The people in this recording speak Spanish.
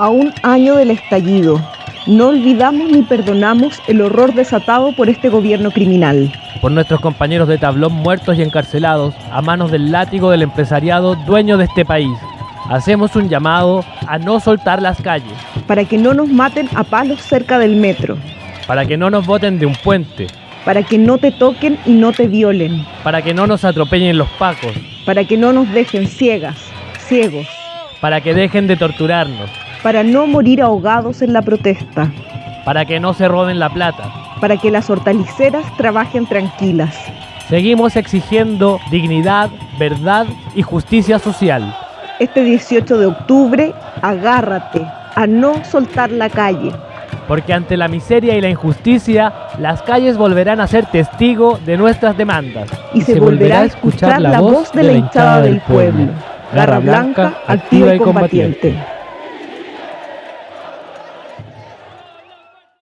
A un año del estallido, no olvidamos ni perdonamos el horror desatado por este gobierno criminal. Por nuestros compañeros de tablón muertos y encarcelados a manos del látigo del empresariado dueño de este país. Hacemos un llamado a no soltar las calles. Para que no nos maten a palos cerca del metro. Para que no nos boten de un puente. Para que no te toquen y no te violen. Para que no nos atropellen los pacos. Para que no nos dejen ciegas, ciegos. Para que dejen de torturarnos para no morir ahogados en la protesta, para que no se roben la plata, para que las hortaliceras trabajen tranquilas. Seguimos exigiendo dignidad, verdad y justicia social. Este 18 de octubre, agárrate a no soltar la calle. Porque ante la miseria y la injusticia, las calles volverán a ser testigo de nuestras demandas. Y, se, volverá a escuchar la voz de la hinchada del pueblo. Garra Blanca, activa y combatiente.